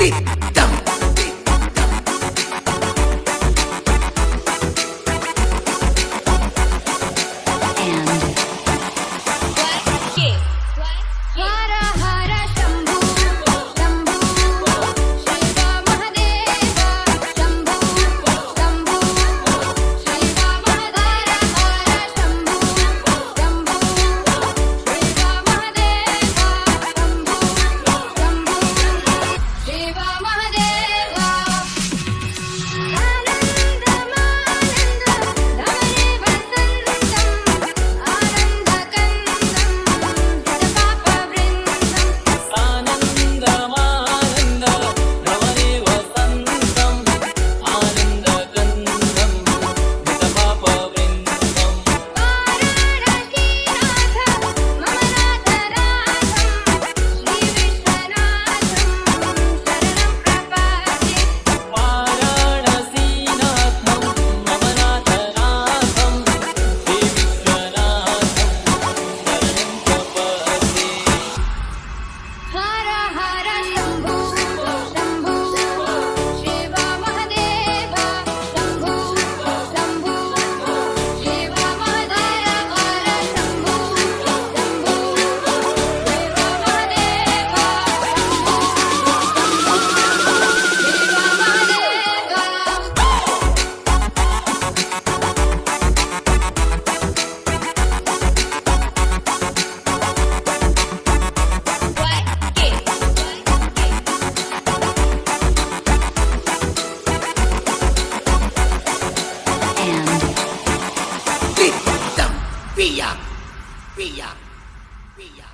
ti. sabia